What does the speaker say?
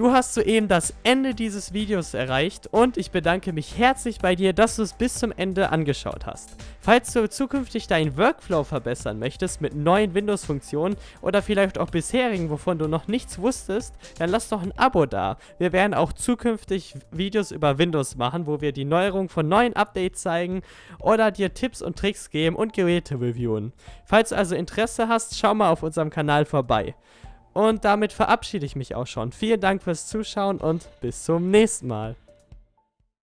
Du hast soeben das Ende dieses Videos erreicht und ich bedanke mich herzlich bei dir, dass du es bis zum Ende angeschaut hast. Falls du zukünftig deinen Workflow verbessern möchtest mit neuen Windows-Funktionen oder vielleicht auch bisherigen, wovon du noch nichts wusstest, dann lass doch ein Abo da. Wir werden auch zukünftig Videos über Windows machen, wo wir die Neuerung von neuen Updates zeigen oder dir Tipps und Tricks geben und Geräte reviewen. Falls du also Interesse hast, schau mal auf unserem Kanal vorbei. Und damit verabschiede ich mich auch schon. Vielen Dank fürs Zuschauen und bis zum nächsten Mal.